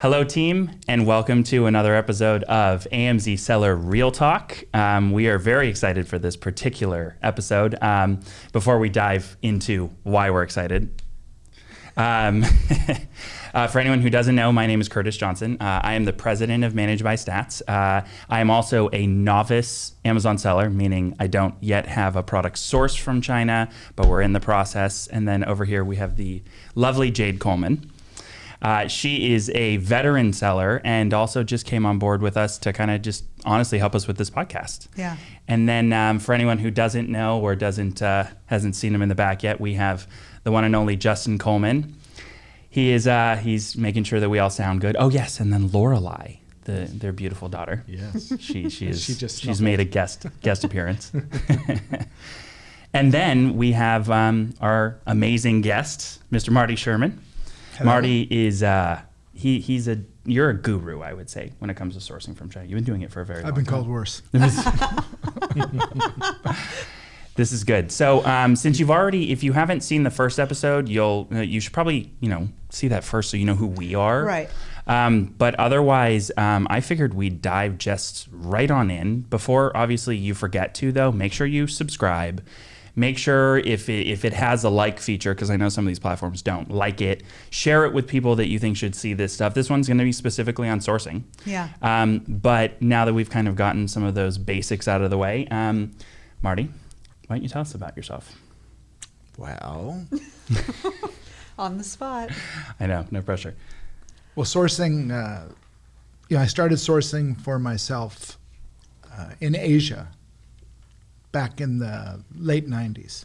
Hello, team, and welcome to another episode of AMZ Seller Real Talk. Um, we are very excited for this particular episode. Um, before we dive into why we're excited, um, uh, for anyone who doesn't know, my name is Curtis Johnson. Uh, I am the president of Managed by Stats. Uh, I am also a novice Amazon seller, meaning I don't yet have a product sourced from China, but we're in the process. And then over here we have the lovely Jade Coleman. Uh, she is a veteran seller and also just came on board with us to kind of just honestly help us with this podcast. Yeah. And then um, for anyone who doesn't know or doesn't uh, hasn't seen him in the back yet, we have the one and only Justin Coleman. He is uh, he's making sure that we all sound good. Oh yes, and then Lorelai, the their beautiful daughter. Yes. She she is She just she's snuffled. made a guest guest appearance. and then we have um, our amazing guest, Mr. Marty Sherman. Marty is uh, he he's a you're a guru, I would say, when it comes to sourcing from China. You've been doing it for a very long time. I've been time. called worse. This is good. So, um, since you've already, if you haven't seen the first episode, you'll uh, you should probably you know see that first so you know who we are. Right. Um, but otherwise, um, I figured we'd dive just right on in. Before, obviously, you forget to though, make sure you subscribe. Make sure if it, if it has a like feature, because I know some of these platforms don't like it, share it with people that you think should see this stuff. This one's going to be specifically on sourcing. Yeah. Um, but now that we've kind of gotten some of those basics out of the way, um, Marty, why don't you tell us about yourself? Well, On the spot. I know, no pressure. well, sourcing. Uh, you know, I started sourcing for myself uh, in Asia back in the late '90s,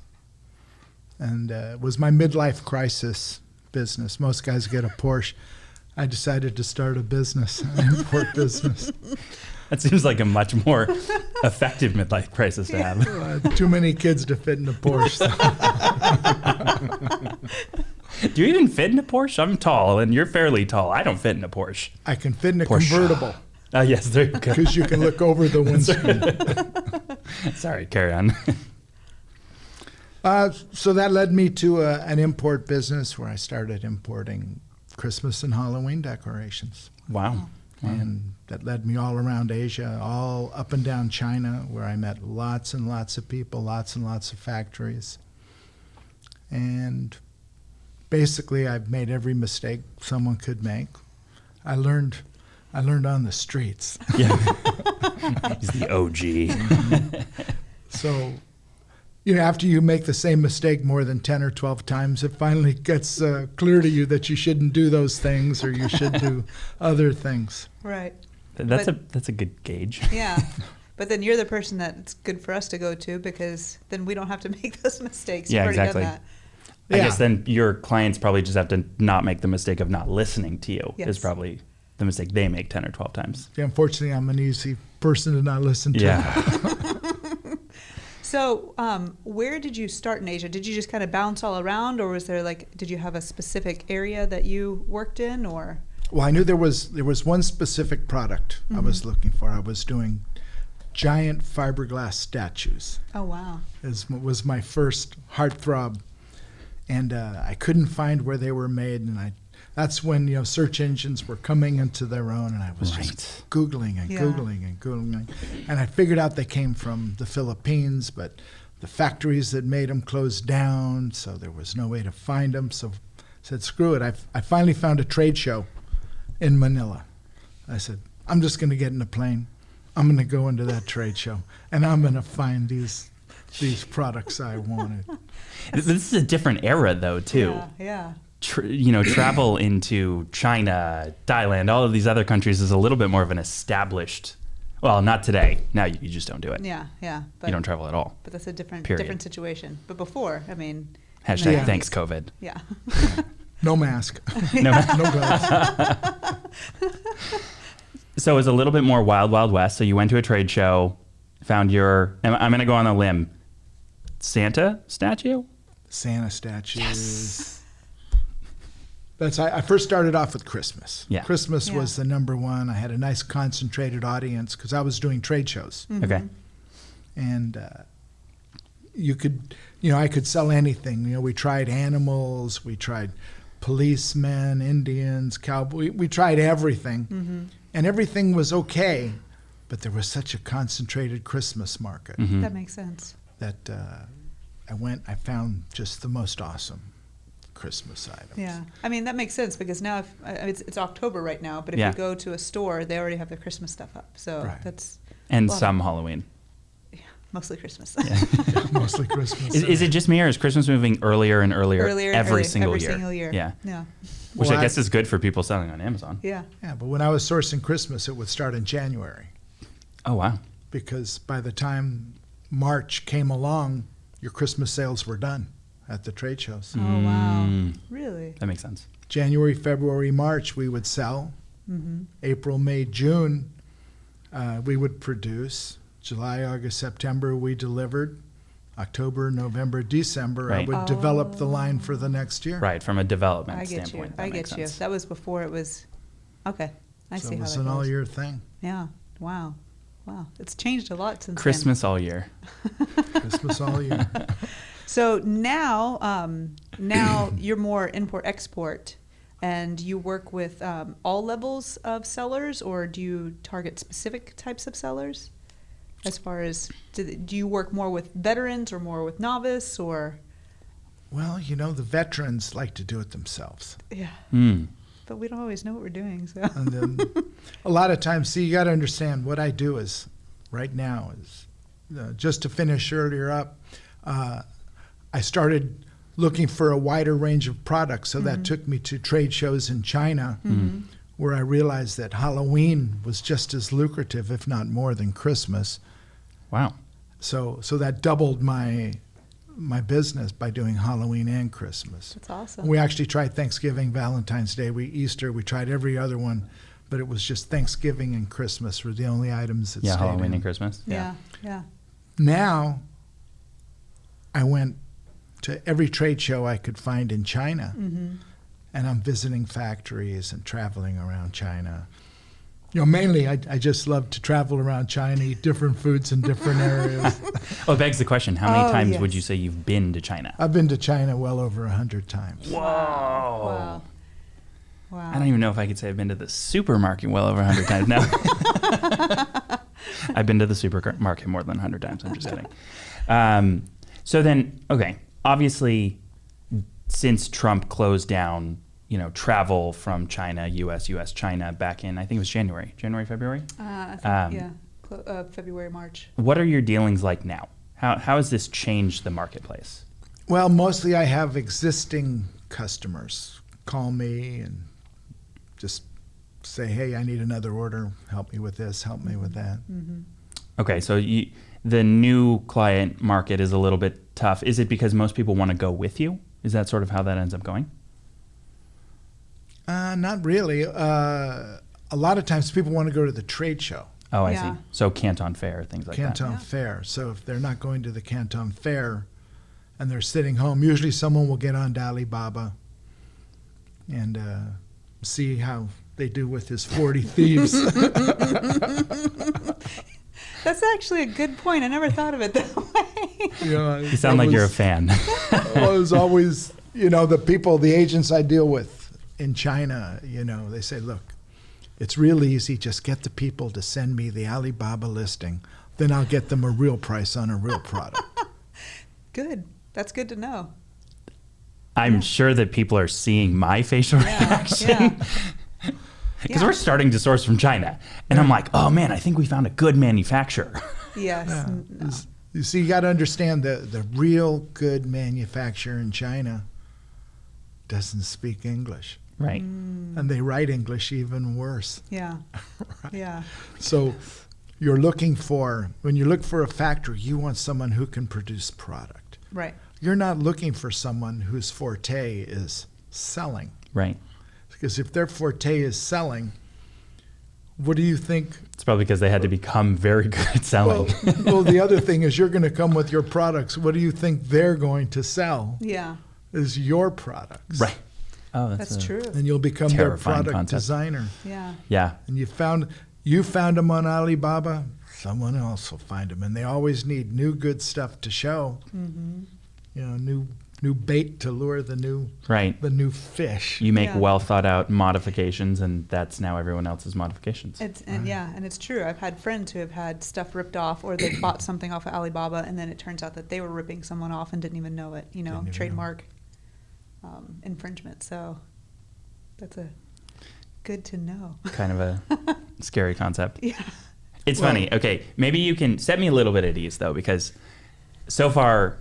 and uh, it was my midlife crisis business. Most guys get a Porsche. I decided to start a business, an import business. That seems like a much more effective midlife crisis to have. Uh, too many kids to fit in a Porsche. so Do you even fit in a Porsche? I'm tall, and you're fairly tall. I don't fit in a Porsche. I can fit in a Porsche. convertible Oh, yes, there you go. because you can look over the windscreen. Sorry, carry on. Uh, so that led me to a, an import business where I started importing Christmas and Halloween decorations. Wow. wow. And that led me all around Asia, all up and down China, where I met lots and lots of people, lots and lots of factories. And basically, I've made every mistake someone could make. I learned, I learned on the streets. Yeah. He's the OG. So, you know, after you make the same mistake more than 10 or 12 times, it finally gets uh, clear to you that you shouldn't do those things or you should do other things. Right. That's But- a that's a good gauge. Yeah. But then you're the person that it's good for us to go to because then we don't have to make those mistakes. Yeah, You've already exactly. done I Yeah. guess then your clients probably just have to not make the mistake of not listening to you. Is probably the mistake they make ten or twelve times. Yeah, unfortunately, I'm an easy person to not listen to. Yeah. So, um, where did you start in Asia? Did you just kind of bounce all around, or was there like, did you have a specific area that you worked in, or? Well, I knew there was there was one specific product I was looking for. I was doing giant fiberglass statues. Oh wow. Is was my first heartthrob, and uh, I couldn't find where they were made, and I. That's when you know search engines were coming into their own, and I was Right. just googling and Yeah. googling and googling, and I figured out they came from the Philippines, but the factories that made them closed down, so there was no way to find them. So I said, "Screw it!" I, I finally found a trade show in Manila. I said, "I'm just going to get in a plane. I'm going to go into that trade show, and I'm going to find these these products I wanted." This is a different era though too. Yeah. Yeah. Tr- you know, travel into China, Thailand, all of these other countries is a little bit more of an established. Well, not today. Now you, you just don't do it. Yeah. Yeah. But, you don't travel at all. but that's a different Period. different situation. But before, I mean. Hashtag Yeah. thanks COVID. Yeah. No mask, No, no gloves. so it was a little bit more wild, wild west. So you went to a trade show, found your. I'm, I'm going to go on a limb. Santa statue. Santa statues. That's I, I first started off with Christmas. Yeah. Christmas Yeah. was the number one. I had a nice concentrated audience because I was doing trade shows, Okay. and uh, you could, you know, I could sell anything. You know, we tried animals, we tried policemen, Indians, cowboy. We tried everything, Mm-hmm. and everything was okay. But there was such a concentrated Christmas market Mhm. That makes sense. that uh, I went. I found just the most awesome Christmas items. Yeah, I mean that makes sense because now if, uh, it's it's October right now, but if Yeah. you go to a store, they already have their Christmas stuff up. So Right. that's and Love it. some Halloween. mostly Christmas. mostly Christmas. Is, is it just me or is Christmas moving earlier and earlier, Earlier, and every earlier, single every year? single year. Yeah, Yeah. which Well, I I- guess is good for people selling on Amazon. Yeah. Yeah, but when I was sourcing Christmas, it would start in January Oh wow, because by the time March came along, your Christmas sales were done at the trade shows. Oh wow. Mm. Really? that makes sense. January, February, March, we would sell. Mm-hmm. April, May, June, uh, we would produce. July, August, September, we delivered. October, November, December, I Right. would develop the line for the next year. Right, from a development I get you. standpoint. I that makes get you. sense. That was before it was. Okay, I so see it how was that an all year thing. Yeah. Wow. Wow. It's changed a lot since then. Christmas all year. Christmas all year. So now, um, now you're more import export, and you work with um, all levels of sellers, or do you target specific types of sellers? As far as do, do you work more with veterans or more with novice or Well, you know, the veterans like to do it themselves. yeah? Mm. But we don't always know what we're doing. So And then a lot of times, see, you got to understand what I do is right now is uh, just to finish earlier up, uh, I started looking for a wider range of products. So that mm-hmm. took me to trade shows in China mm-hmm. where I realized that Halloween was just as lucrative, if not more, than Christmas. Wow. So, so that doubled my my business by doing Halloween and Christmas. that's awesome. We actually tried Thanksgiving, Valentine's Day, we Easter, we tried every other one, but it was just Thanksgiving and Christmas were the only items that Yeah, stayed Halloween in. and Christmas. yeah, yeah. Now, I went to every trade show I could find in China, Mm-hmm. and I'm visiting factories and traveling around China. You know, mainly I, I just love to travel around China, eat different foods in different areas. Oh, it begs the question: How many Oh, times would you say you've been to China? I've been to China well over a hundred times. Whoa! Wow. Wow. I don't even know if I could say I've been to the supermarket well over 100 times now. I've been to the supermarket more than 100 times. I'm just kidding. Um, so then, okay, obviously, since Trump closed down, you know, travel from China, U.S., U.S., China, back in I think it was January, January, February. Uh, I think, Um, yeah, Clo- uh, February, March. What are your dealings like now? How how has this changed the marketplace? Well, mostly I have existing customers call me and just say, "Hey, I need another order. Help me with this. Help me with that." Mm-hmm. Okay, so you, the new client market is a little bit tough. Is it because most people want to go with you? Is that sort of how that ends up going? Uh, not really. Uh, a lot of times people want to go to the trade show, Oh, I Yeah. see. So Canton Fair, things like that. Canton Yeah. Fair. So if they're not going to the Canton Fair and they're sitting home, usually someone will get on to Alibaba and uh, see how they do with his 40 thieves. That's actually a good point. I never thought of it that way. you. You sound like you're a fan. well, it was always, you know, the people, the agents I deal with in China, you know, they say, look, it's real easy. Just get the people to send me the Alibaba listing. Then I'll get them a real price on a real product. Good. That's good to know. I'm sure that people are seeing my facial Yeah, reaction. yeah. Because Yeah. we're starting to source from China. And I'm like, oh man, I think we found a good manufacturer. Yes. Yeah. no. You see, you got to understand the, the real good manufacturer in China doesn't speak English. right. Mm. And they write English even worse. Yeah. Right. Yeah. So you're looking for, when you look for a factory, you want someone who can produce product. Right. You're not looking for someone whose forte is selling. Right. Because if their forte is selling, what do you think? It's probably because they had to become very good at selling. Well, well, the other thing is you're going to come with your products. What do you think they're going to sell? Yeah. Is your products. right. Oh, that's, That's a- true. And you'll become their product concept. designer. Yeah. Yeah. And you found you found them on Alibaba, someone else will find them. And they always need new good stuff to show. Mm-hmm. You know, new new bait to lure the new Right. the new fish. You make Yeah. well thought out modifications, and that's now everyone else's modifications. It's, and yeah, and it's true. I've had friends who have had stuff ripped off, or they bought something off of Alibaba, and then it turns out that they were ripping someone off and didn't even know it. You know, Didn't know. trademark um, infringement. So that's a good to know. kind of a scary concept. yeah. It's Well- funny. Okay, maybe you can set me a little bit at ease though, because so far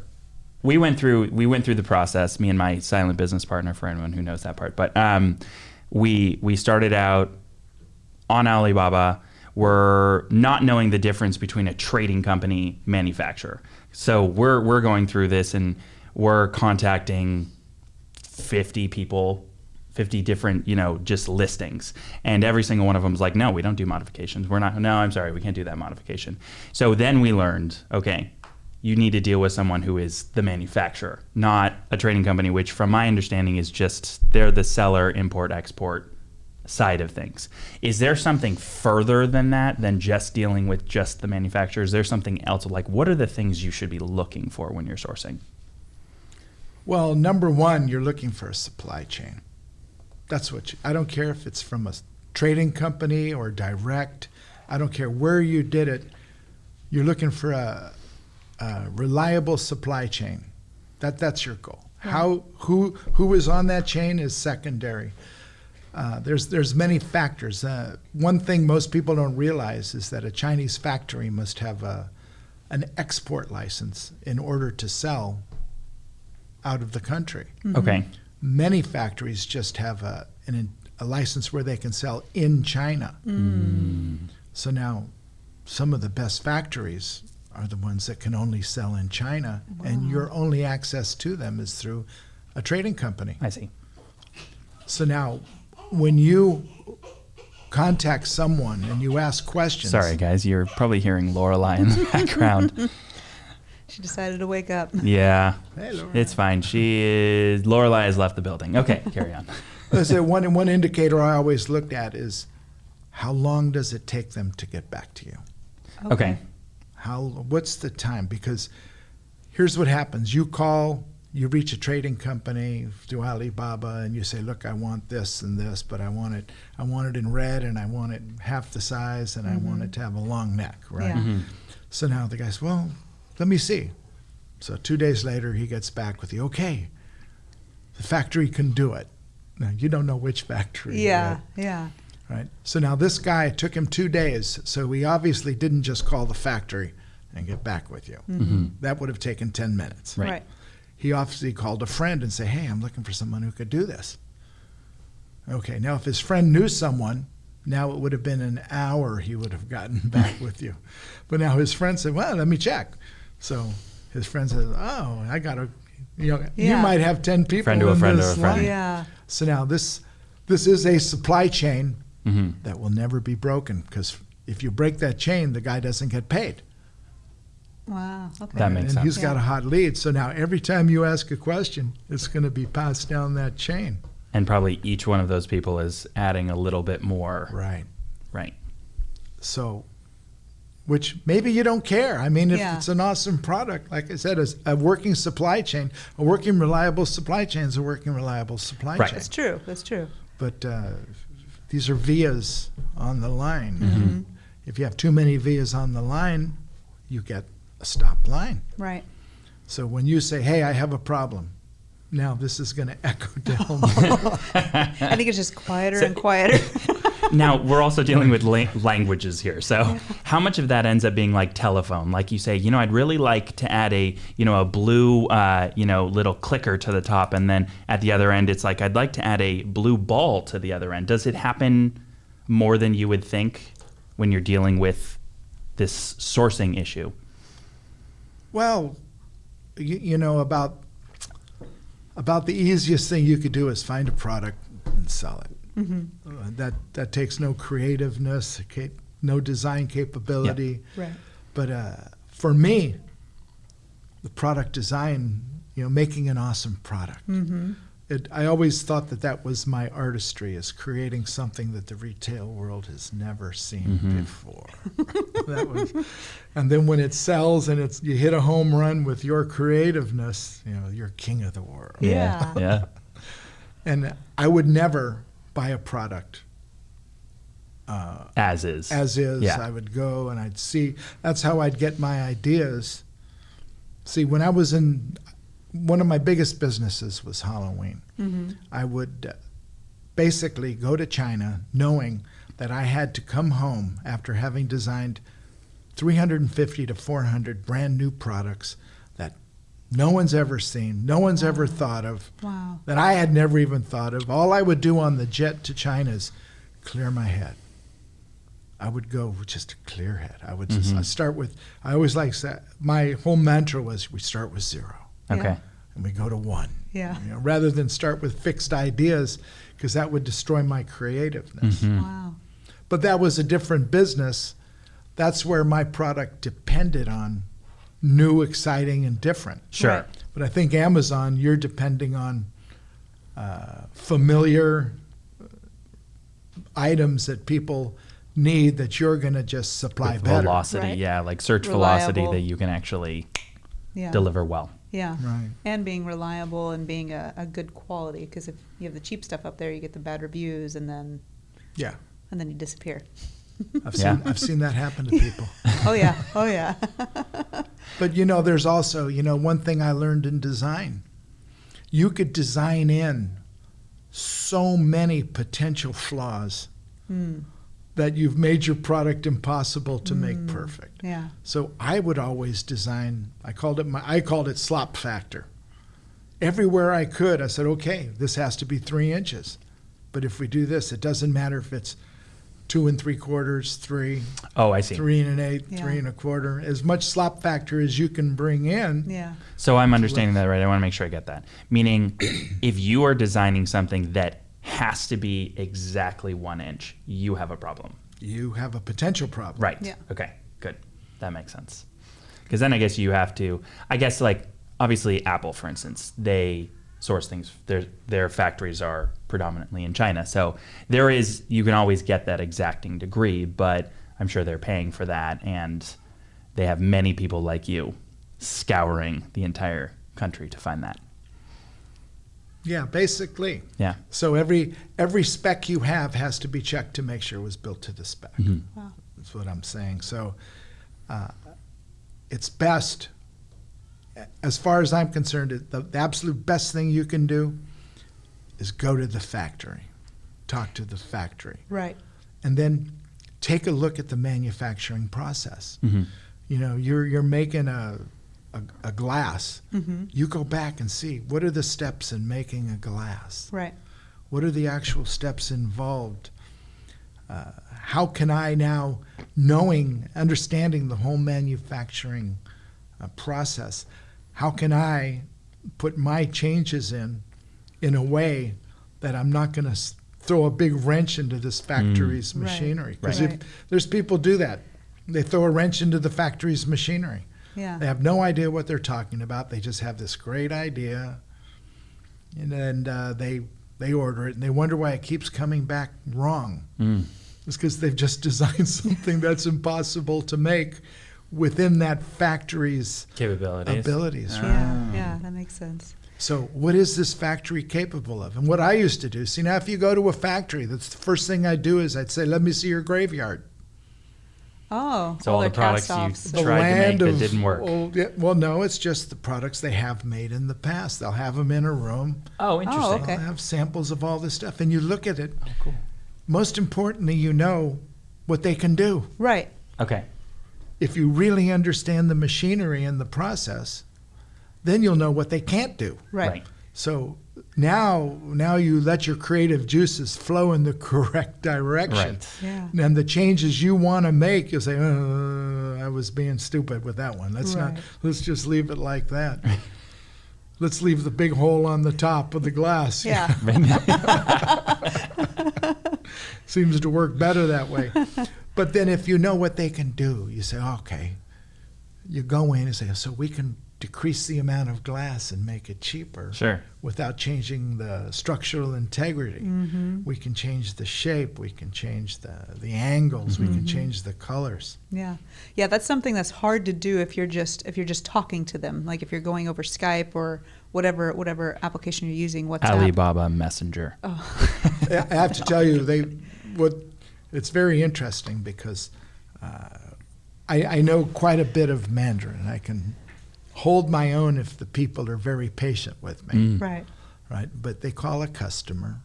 we went through we went through the process. Me and my silent business partner, for anyone who knows that part. But um, we we started out on Alibaba. We're not knowing the difference between a trading company manufacturer. So we're we're going through this and we're contacting 50 people 50 different you know just listings and every single one of them is like no we don't do modifications we're not no i'm sorry we can't do that modification so then we learned okay you need to deal with someone who is the manufacturer not a trading company which from my understanding is just they're the seller import export side of things is there something further than that than just dealing with just the manufacturer is there something else like what are the things you should be looking for when you're sourcing Well, number one, you're looking for a supply chain. That's what you, I don't care if it's from a trading company or direct. I don't care where you did it. You're looking for a, a reliable supply chain. That that's your goal. How who who is on that chain is secondary. Uh, there's there's many factors. Uh, one thing most people don't realize is that a Chinese factory must have a an export license in order to sell out of the country. okay Many factories just have a, an, a license where they can sell in China. So now, some of the best factories are the ones that can only sell in China, and your only access to them is through a trading company. i see So now, when you contact someone and you ask questions, Sorry, guys, you're probably hearing Lorelai in the background. She decided to wake up. yeah, Hey, it's fine. She is Lorelai has left the building. Okay, carry on. I say one one indicator I always looked at is how long does it take them to get back to you? Okay, How what's the time? Because here's what happens: you call, you reach a trading company through Alibaba, and you say, "Look, I want this and this, but I want it, I want it in red, and I want it half the size, and I want mm-hmm. it to have a long neck." Right. Yeah. Mm-hmm. So now the guy says, "Well, let me see." So two days later, he gets back with you. Okay, the factory can do it. Now you don't know which factory. Yeah. right? Yeah. Right. So now this guy it took him two days. So we obviously didn't just call the factory and get back with you. Mm-hmm. Mm-hmm. That would have taken 10 minutes. Right. Right. He obviously called a friend and said, Hey, I'm looking for someone who could do this. Okay. Now, if his friend knew someone, now it would have been an hour he would have gotten back with you. But now his friend said, Well, let me check. So his friend says, Oh, I got a, You, know, you might have 10 people Friend to a friend to a friend. line. Yeah. So now this this is a supply chain hmm that will never be broken because if you break that chain, the guy doesn't get paid. Wow. Okay. That makes and sense. he's got a hot lead. So now every time you ask a question, it's going to be passed down that chain. and probably each one of those people is adding a little bit more. Right. Right. So, which maybe you don't care. I mean, if Yeah. it's an awesome product, like I said, as a working supply chain, a working reliable supply chain is a working reliable supply Right. chain. That's true. That's true. But uh, these are vias on the line. Mm-hmm. If you have too many vias on the line, you get a stop line. Right. So when you say, "Hey, I have a problem," now this is going to echo down. I think it's just quieter So- and quieter. now we're also dealing with la- languages here. So how much of that ends up being like telephone? Like you say, you know, I'd really like to add a, you know, a blue, uh, you know, little clicker to the top, and then at the other end, it's like I'd like to add a blue ball to the other end. Does it happen more than you would think when you're dealing with this sourcing issue? well, you, you know about about the easiest thing you could do is find a product and sell it. Hmm Uh, that that takes no creativeness, ca- no design capability. Right. But uh, for me, the product design, you know, making an awesome product. hmm it, I always thought that that was my artistry, is creating something that the retail world has never seen Mhm. before. that was, and then when it sells and it's you hit a home run with your creativeness, you know, you're king of the world. Yeah. Yeah. And I would never buy a product uh, As is. as is. Yeah. I would go and I'd see. That's how I'd get my ideas. See, when I was in, one of my biggest businesses was Halloween. hmm I would uh, basically go to China knowing that I had to come home after having designed 350 to 400 brand new products that no one's ever seen, no one's ever thought of, Wow. that I had never even thought of. All I would do on the jet to China is clear my head. I would go with just a clear head. I would just Mhm. I start with. I always like that. my whole mantra was we start with zero Okay. And we go to one. Yeah. You know, rather than start with fixed ideas, because that would destroy my creativeness. Mhm. Wow. But that was a different business. That's where my product depended on new, exciting, and different. Sure. Right. But I think Amazon, you're depending on uh, familiar uh, items that people need that you're going to just supply With better. velocity, Right. yeah, like search velocity that you can actually Yeah. deliver well. Yeah. Right. And being reliable and being a, a good quality because if you have the cheap stuff up there, you get the bad reviews and then Yeah. and then you disappear. I've Yeah. seen I've seen that happen to people. oh yeah. Oh yeah. But you know, there's also, you know, one thing I learned in design. You could design in so many potential flaws Hmm. that you've made your product impossible to make Mm. perfect. Yeah. So I would always design. I called it my. I called it slop factor. Everywhere I could, I said, okay, this has to be three inches. But if we do this, it doesn't matter if it's two and three quarters, three, Oh, I see. three and an eighth, Yeah. three and a quarter. As much slop factor as you can bring in. Yeah. So I'm understanding that right. I want to make sure I get that. Meaning, if you are designing something that has to be exactly one inch, you have a problem. You have a potential problem. Right. Yeah. Okay. Good. That makes sense. Because then I guess you have to. I guess like obviously Apple, for instance, they source things. Their their factories are predominantly in China, so there is you can always get that exacting degree, but I'm sure they're paying for that, and they have many people like you scouring the entire country to find that. Yeah, basically. Yeah. So every every spec you have has to be checked to make sure it was built to the spec. Mhm. Wow. That's what I'm saying. So uh, it's best, as far as I'm concerned, the, the absolute best thing you can do is go to the factory, talk to the factory, Right. and then take a look at the manufacturing process. Mhm. You know, you're you're making a a, a glass. Mm-hmm. You go back and see what are the steps in making a glass. Right. What are the actual steps involved? Uh, how can I now, knowing, understanding the whole manufacturing uh, process, how can I put my changes in in a way that I'm not going to throw a big wrench into this factory's Right. machinery? Because Right. if there's people do that, they throw a wrench into the factory's machinery. Yeah. They have no idea what they're talking about. They just have this great idea, and then uh, they they order it, and they wonder why it keeps coming back wrong. Mm. It's because they've just designed something that's impossible to make within that factory's Capabilities. abilities. right? Yeah. Ah. Yeah. That makes sense. So, what is this factory capable of? And what I used to do, see, now if you go to a factory, that's the first thing I'd do is I'd say, "Let me see your graveyard." Oh. So all the products you- cast-offs. The tried to make that didn't work. Old, yeah, well, no, it's just the products they have made in the past. They'll have them in a room. Oh, interesting. Oh, okay. They'll have samples of all this stuff, and you look at it. Oh, cool. Most importantly, you know what they can do. Right. Okay. If you really understand the machinery and the process, then you'll know what they can't do. Right. Right. So now, now you let your creative juices flow in the correct direction. Right. Yeah. And the changes you want to make, you say, uh, "I was being stupid with that one. Let's not. Let's just leave it like that. let's leave the big hole on the top of the glass. Yeah. Seems to work better that way. But then, if you know what they can do, you say, "Okay." You go in and say, "So we can decrease the amount of glass and make it cheaper Sure. without changing the structural integrity. Mm-hmm. We can change the shape, we can change the, the angles, we Mm-hmm. can change the colors. Yeah, yeah, that's something that's hard to do if you're just if you're just talking to them, like if you're going over Skype or whatever whatever application you're using. WhatsApp. Alibaba Messenger. Oh, I I have to tell you, they what it's very interesting because uh, I, I know quite a bit of Mandarin. I can hold my own if the people are very patient with me, Mm. right. right? But they call a customer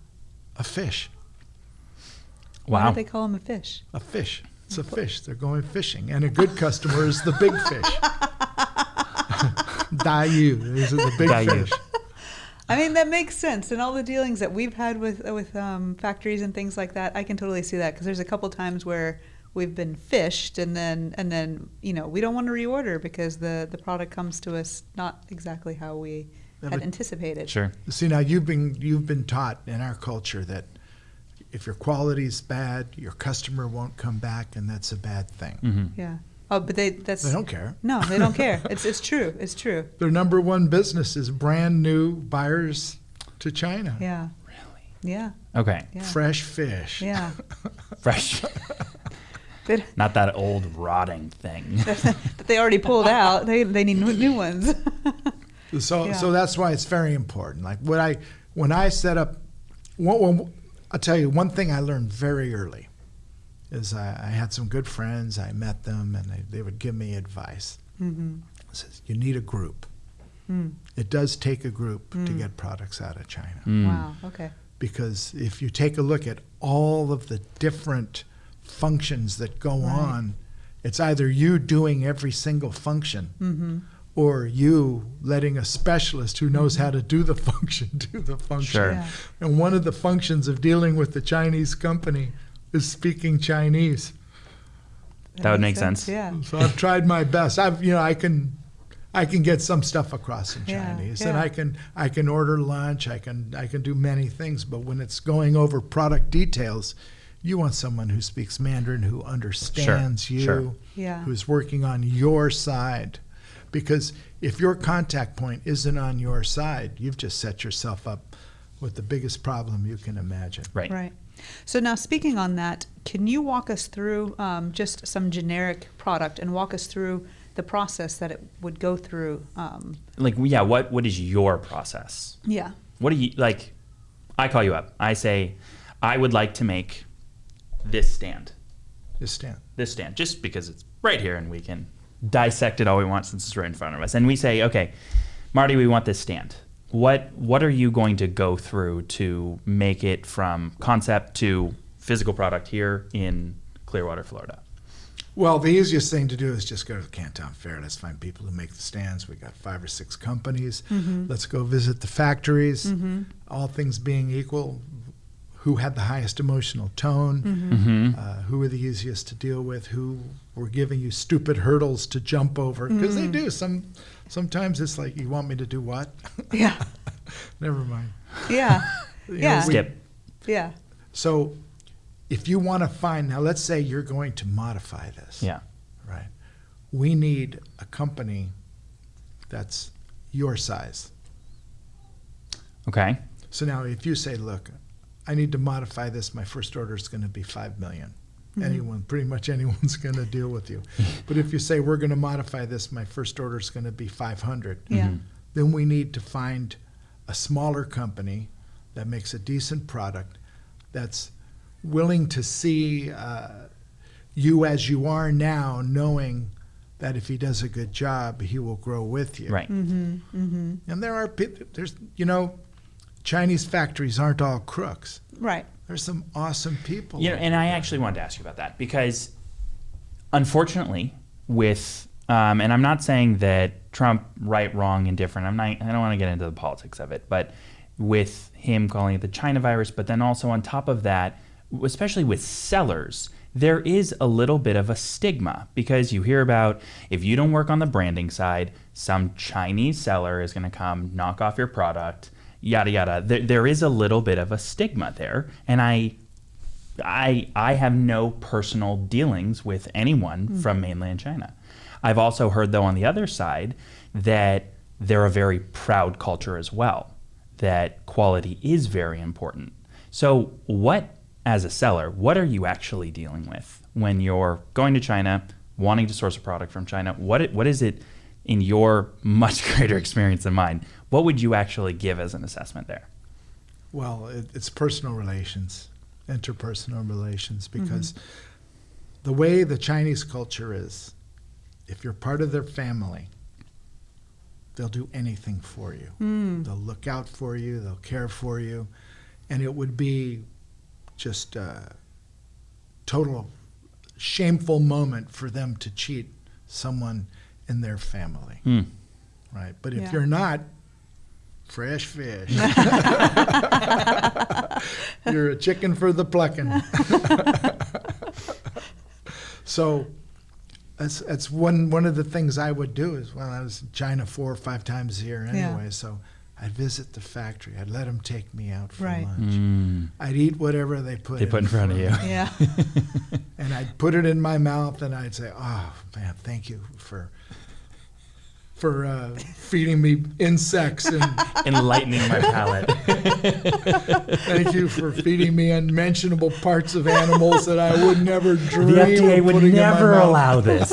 a fish, Why Wow. do they call him a fish? a fish. It's a fish. They're going fishing, and a good customer is the big fish. Dayu is the big Dayu. fish. I mean, that makes sense. And all the dealings that we've had with with um, factories and things like that, I can totally see that because there's a couple times where we've been fished, and then and then you know we don't want to reorder because the the product comes to us not exactly how we Yeah, had anticipated. Sure. See now you've been you've been taught in our culture that if your quality's bad, your customer won't come back, and that's a bad thing. hmm Yeah. Oh, but they that's They don't care. no, they don't care. It's it's true. It's true. Their number one business is brand new buyers to China. Yeah. Really? Yeah. Okay. Yeah. Fresh fish. Yeah. Fresh. Not that old rotting thing. that they already pulled out. They they need new, new ones. So Yeah. so that's why it's very important. Like what I when I set up, one, one, I'll tell you one thing I learned very early is I, I had some good friends. I met them, and they, they would give me advice. mm-hmm. Says you need a group. mm. It does take a group to Mm. get products out of China. Mm. Wow. Okay. because if you take a look at all of the different functions that go Right. on, it's either you doing every single function Mm-hmm. or you letting a specialist who knows how to do the function do the function. Sure. Yeah. And one of the functions of dealing with the Chinese company is speaking Chinese. That would make sense. Yeah. So I've tried my best. I've you know I can I can get some stuff across in Yeah, Chinese and. I can I can order lunch, I can I can do many things, but when it's going over product details, you want someone who speaks Mandarin who understands you, sure. Yeah. who's working on your side. Because if your contact point isn't on your side, you've just set yourself up with the biggest problem you can imagine. Right. Right. So now, speaking on that, can you walk us through um, just some generic product and walk us through the process that it would go through? Um, Like, yeah. What What is your process? yeah. What do you like? I call you up. I say, I would like to make this stand. This stand. This stand, just because it's right here and we can dissect it all we want since it's right in front of us. And we say, okay, Marty, we want this stand. What What are you going to go through to make it from concept to physical product here in Clearwater, Florida? Well, the easiest thing to do is just go to the Canton Fair. Let's find people who make the stands. We got five or six companies. Let's go visit the factories. All things being equal, who had the highest emotional tone? Mm-hmm. Uh, who were the easiest to deal with? Who were giving you stupid hurdles to jump over? Because they do. Some sometimes it's like, you want me to do what? Yeah. Never mind. Yeah. You know, Yeah. we- Skip. Yeah. So, if you want to find now, let's say you're going to modify this. Yeah. Right. We need a company that's your size. Okay. So now if you say, look, I need to modify this, my first order is going to be 5 million. Anyone, pretty much anyone's going to deal with you. but if you say we're going to modify this, my first order is going to be 500, Yeah. Mhm. then we need to find a smaller company that makes a decent product that's willing to see uh, you as you are now, knowing that if he does a good job, he will grow with you. Right. Mm-hmm. Mm-hmm. And there are people, there's, you know, Chinese factories aren't all crooks. Right. There's some awesome people. You know, and I actually wanted to ask you about that because, unfortunately, with um, and I'm not saying that Trump right, wrong, indifferent. I'm not. I don't want to get into the politics of it, but with him calling it the China virus, but then also on top of that, especially with sellers, there is a little bit of a stigma because you hear about if you don't work on the branding side, some Chinese seller is going to come knock off your product, yada yada. There, there is a little bit of a stigma there, and I I I have no personal dealings with anyone hmm. from mainland China. I've also heard though on the other side that they're a very proud culture as well. That quality is very important. So what as a seller, what are you actually dealing with when you're going to China, wanting to source a product from China? What what is it in your much greater experience than mine? What would you actually give as an assessment there? Well, it, it's personal relations, interpersonal relations, because the way the Chinese culture is, if you're part of their family, they'll do anything for you. They'll look out for you, they'll care for you, and it would be just a total shameful moment for them to cheat someone in their family, Hmm. right? But if Yeah. you're not, fresh fish. You're a chicken for the plucking. so that's that's one one of the things I would do is when I was in China four or five times a year Yeah. anyway. So I'd visit the factory. I'd let them take me out for Right. lunch. Mm. I'd eat whatever they put They put in front of you. Yeah. and I'd put it in my mouth and I'd say, "Oh man, thank you for." For uh, feeding me insects and Enlightening my palate. Thank you for feeding me unmentionable parts of animals that I would never dream the FDA of would never in my mouth. allow this.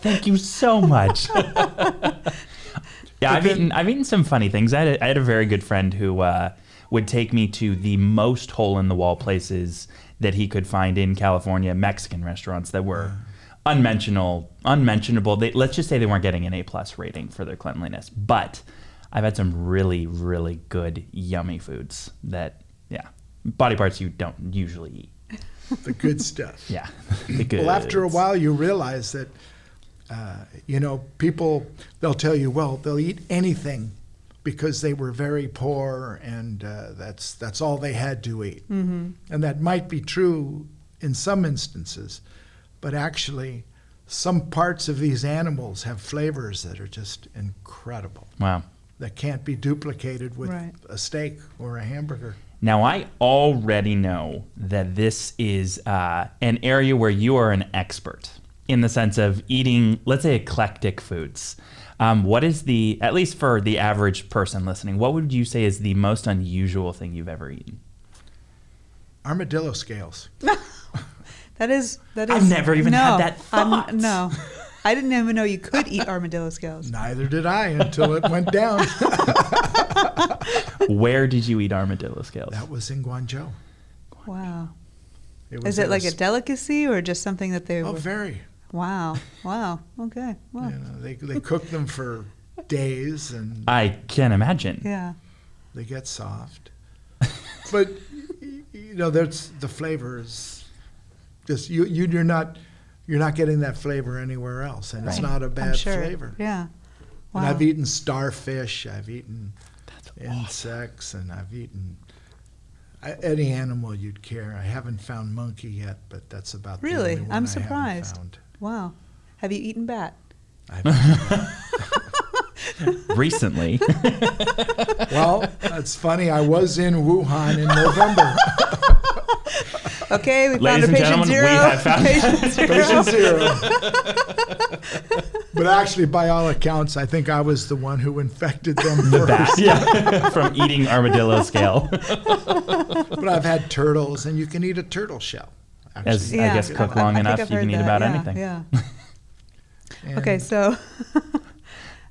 Thank you so much. yeah, I've eaten I've eaten some funny things. I had a, I had a very good friend who uh, would take me to the most hole in the wall places that he could find in California, Mexican restaurants that were unmentionable. Unmentionable. They, let's just say they weren't getting an A plus rating for their cleanliness, but I've had some really really good yummy foods that yeah body parts you don't usually eat. The good stuff. Yeah, the good. Well, after a while, you realize that, uh, you know, people, they'll tell you, well, they'll eat anything because they were very poor and uh, that's, that's all they had to eat. Mm-hmm. And that might be true in some instances, but actually, some parts of these animals have flavors that are just incredible. Wow. that can't be duplicated with Right. a steak or a hamburger. Now, I already know that this is uh, an area where you are an expert in the sense of eating, let's say, eclectic foods. Um, what is the, at least for the average person listening, what would you say is the most unusual thing you've ever eaten? Armadillo scales. That is that is. I've never even no, had that I'm- thought. no, I didn't even know you could eat armadillo scales. Neither did I until it went down. Where did you eat armadillo scales? that was in Guangzhou. Wow. It Is at it like a delicacy or just something that they? Oh, were, very. wow. Wow. Okay. Wow. You know, they they cook them for days and I can't imagine. Yeah. they get soft. But you know, there's the flavors. Just you, you you're not you're not getting that flavor anywhere else, and it's not a I'm bad sure. flavor. Yeah. Wow. And I've eaten starfish. I've eaten insects, and I've eaten I, any animal you'd care. I haven't found monkey yet, but that's about Really? the only one I'm I haven't surprised. found. Wow. Have you eaten bat? I've- Recently. well, that's funny. I was in Wuhan in November. Okay, we Ladies found a patient gentlemen, we zero. have found- patient zero. Patient zero. but actually, by all accounts, I think I was the one who infected them the first. bat, yeah, from eating armadillo scale. But I've had turtles, and you can eat a turtle shell. As Actually. I guess cook long I think enough, I've you can eat that. about yeah, anything. Yeah. Okay, so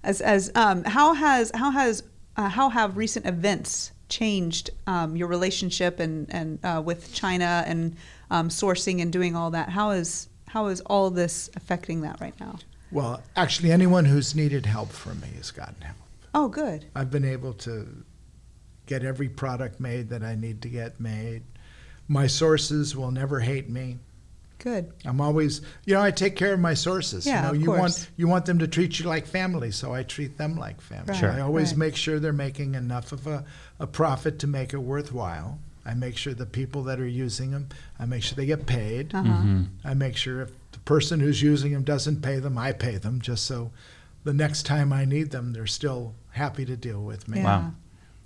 as as um, how has how has uh, how have recent events changed um, your relationship and and uh, with China and um, sourcing and doing all that? How is how is all this affecting that right now? Well, actually, anyone who's needed help from me has gotten help. Oh, good. I've been able to get every product made that I need to get made. My sources will never hate me. Good. I'm always, you know, I take care of my sources. Yeah, you know, of you course. want you want them to treat you like family, so I treat them like family. Right, Sure. I always right. make sure they're making enough of a, a profit to make it worthwhile. I make sure the people that are using them, I make sure they get paid. Uh-huh. Mm-hmm. I make sure if the person who's using them doesn't pay them, I pay them, just so the next time I need them, they're still happy to deal with me. Yeah. Wow.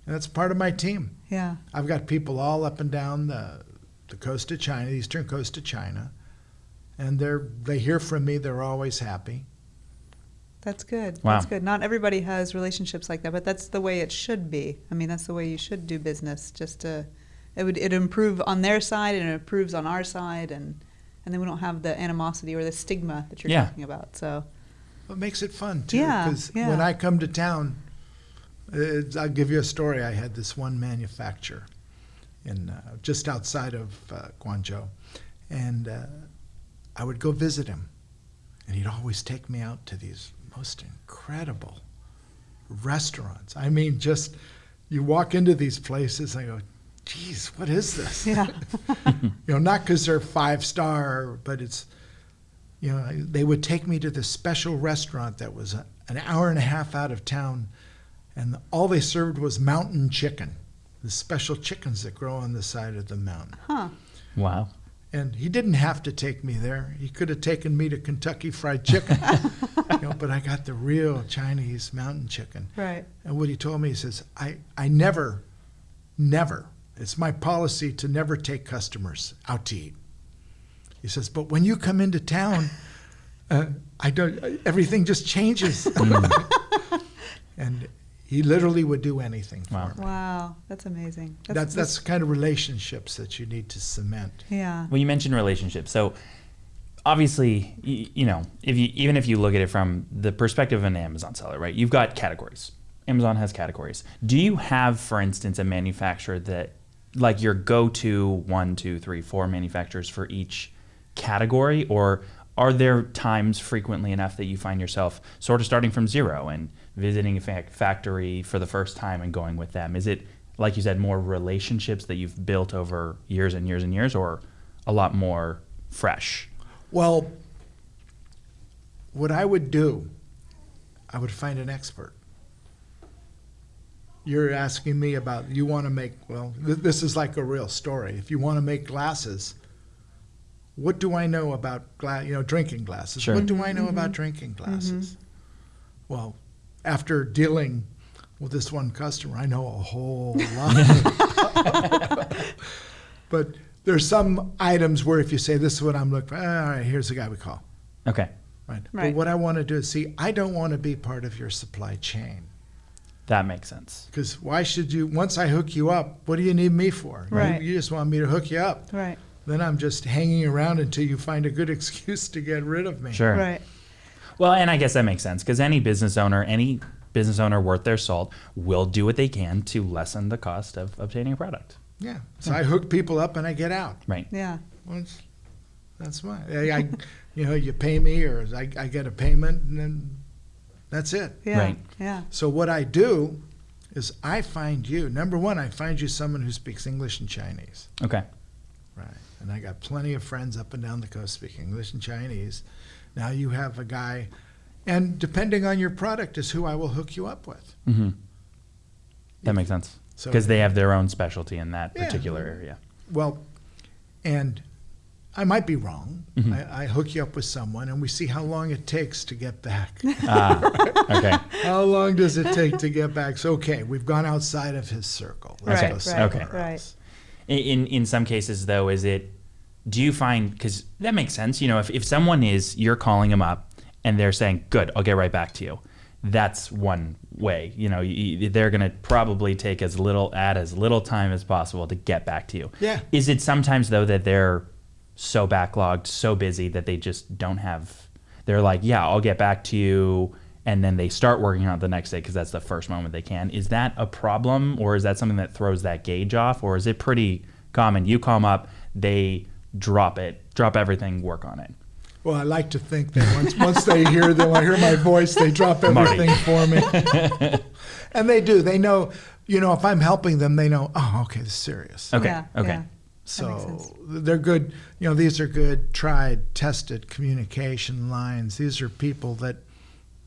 And that's part of my team. Yeah. I've got people all up and down the, the coast of China, the eastern coast of China, and they're they hear from me. They're always happy. That's good. Wow. That's good. Not everybody has relationships like that, but that's the way it should be. I mean, that's the way you should do business. Just to, it would it improve on their side and it improves on our side, and and then we don't have the animosity or the stigma that you're Yeah. talking about. So What makes it fun too? Yeah, Because yeah. when I come to town, I'll give you a story. I had this one manufacturer in uh, just outside of uh, Guangzhou, and uh, I would go visit him, and he'd always take me out to these most incredible restaurants. I mean, just you walk into these places, and I go, "Geez, what is this?" yeah, you know, not because they're five star, but it's, you know, they would take me to this special restaurant that was a, an hour and a half out of town, and all they served was mountain chicken, the special chickens that grow on the side of the mountain. huh? Wow. And he didn't have to take me there. He could have taken me to Kentucky Fried Chicken, you know, but I got the real Chinese mountain chicken. Right. And what he told me, he says, I, I never, never, it's my policy to never take customers out to eat. He says, but when you come into town, uh, I don't, everything just changes. and he literally would do anything for Wow. me. Wow, that's amazing. That's, that's the kind of relationships that you need to cement. yeah. Well, you mentioned relationships. So obviously, you, you know, if you even if you look at it from the perspective of an Amazon seller, right? You've got categories. Amazon has categories. Do you have, for instance, a manufacturer that like your go-to one, two, three, four manufacturers for each category, or are there times frequently enough that you find yourself sort of starting from zero and visiting a fa- factory for the first time and going with them? Is it like you said, more relationships that you've built over years and years and years, or a lot more fresh? Well, what I would do, I would find an expert. You're asking me about, you want to make, well, th- this is like a real story. If you want to make glasses, what do I know about gla- you know, drinking glasses? Sure. What do I know mm-hmm. about drinking glasses? Mm-hmm. Well, after dealing with this one customer, I know a whole lot. but there's some items where if you say this is what I'm looking for, ah, all right, here's the guy we call. Okay. Right. Right. But what I want to do is see, I don't want to be part of your supply chain. That makes sense. Because why should you, once I hook you up, what do you need me for? You- Right. You, just want me to hook you up. Right. Then I'm just hanging around until you find a good excuse to get rid of me. Sure. Right. Well, and I guess that makes sense because any business owner, any business owner worth their salt will do what they can to lessen the cost of obtaining a product. Yeah. Hmm. So I hook people up and I get out. Right. Yeah. Well, it's- that's why. I, I, you know, you pay me or I, I get a payment and then that's it. Yeah. Right. Yeah. So what I do is I find you, number one, I find you someone who speaks English and Chinese. Okay. Right. And I got plenty of friends up and down the coast speaking English and Chinese. Now you have a guy, and depending on your product is who I will hook you up with. hmm That makes sense So- because they have their own specialty in that Yeah. particular area. Well, and I might be wrong. Mhm. I, I hook you up with someone, and we see how long it takes to get back. Ah, okay. how long does it take to get back? So, okay, we've gone outside of his circle. Let's Right, go right, okay. else. In, in in some cases though, is it? Do you find because that makes sense? You know, if if someone is you're calling them up and they're saying, "Good, I'll get right back to you." That's one way. You know, you, they're going to probably take as little add as little time as possible to get back to you. Yeah. Is it sometimes though that they're so backlogged, so busy that they just don't have? They're like, "Yeah, I'll get back to you." And then they start working on it the next day because that's the first moment they can. Is that a problem, or is that something that throws that gauge off, or is it pretty common? You call them up, they drop it, drop everything, work on it. Well, I like to think that once once they hear them, I hear my voice, they drop Marty. everything for me. and they do. They know, you know, if I'm helping them, they know, oh, okay, this is serious. Okay. Yeah, okay. yeah. So they're good. You know, these are good, tried, tested communication lines. These are people that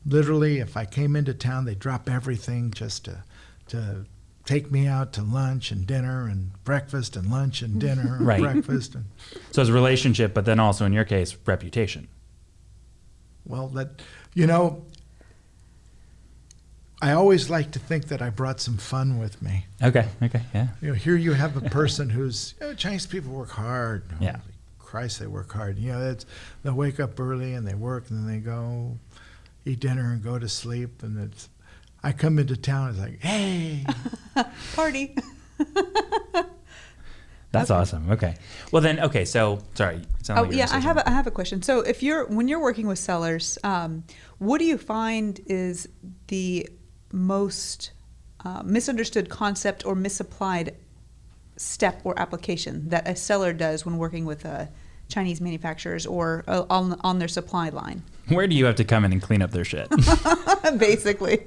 literally, if I came into town, they drop everything just to to take me out to lunch and dinner and breakfast and lunch and dinner and Right. breakfast and So it's a relationship, but then also in your case, reputation. Well, that you know, I always like to think that I brought some fun with me. Okay. Okay. Yeah. You know, here you have a person who's you know, Chinese people work hard. Yeah. Holy Christ, they work hard. You know, it's, they'll wake up early and they work and then they go eat dinner and go to sleep. And it's, I come into town, it's like, hey, Party. That's awesome. Okay. Well then, okay. So sorry. Oh like yeah, I have something. a, I have a question. So if you're when you're working with sellers, um, what do you find is the most uh, misunderstood concept or misapplied step or application that a seller does when working with uh, Chinese manufacturers or uh, on on their supply line, Where do you have to come in and clean up their shit? basically?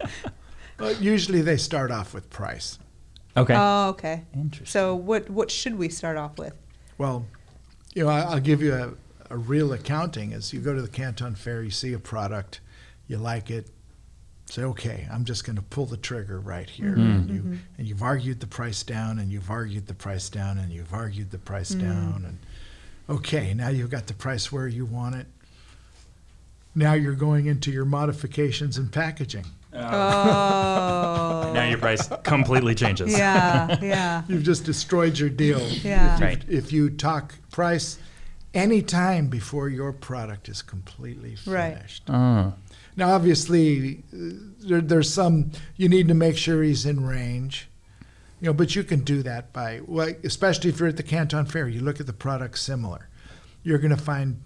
Well, usually they start off with price. Okay. Oh, okay. Interesting. So what what should we start off with? Well, you know, I- I'll give you a, a real accounting. Is you go to the Canton Fair, you see a product, you like it, say, okay, I'm just going to pull the trigger right here. Mm-hmm. And, you, mm-hmm. and you've argued the price down, and you've argued the price down, and you've argued the price mm. down, and okay, now you've got the price where you want it. Now you're going into your modifications and packaging. Oh, now your price completely changes. yeah, yeah, You've just destroyed your deal. Yeah. If you, Right. if you talk price any time before your product is completely Right. finished. Oh. Now, obviously, uh, there, there's some you need to make sure he's in range. You know, but you can do that by, well, especially if you're at the Canton Fair. You look at the products similar. You're going to find